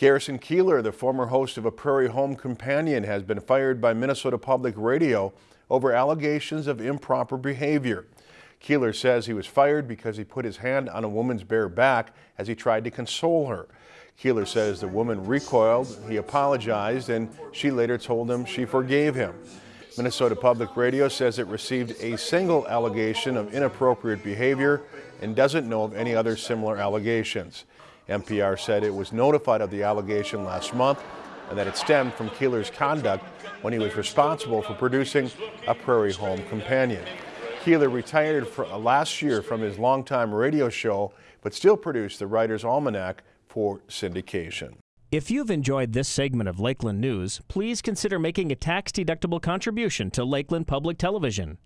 Garrison Keillor, the former host of A Prairie Home Companion, has been fired by Minnesota Public Radio over allegations of improper behavior. Keillor says he was fired because he put his hand on a woman's bare back as he tried to console her. Keillor says the woman recoiled, he apologized, and she later told him she forgave him. Minnesota Public Radio says it received a single allegation of inappropriate behavior and doesn't know of any other similar allegations. NPR said it was notified of the allegation last month and that it stemmed from Keillor's conduct when he was responsible for producing a Prairie Home Companion. Keillor retired uh, last year from his longtime radio show, but still produced the Writer's Almanac for syndication. If you've enjoyed this segment of Lakeland News, please consider making a tax-deductible contribution to Lakeland Public Television.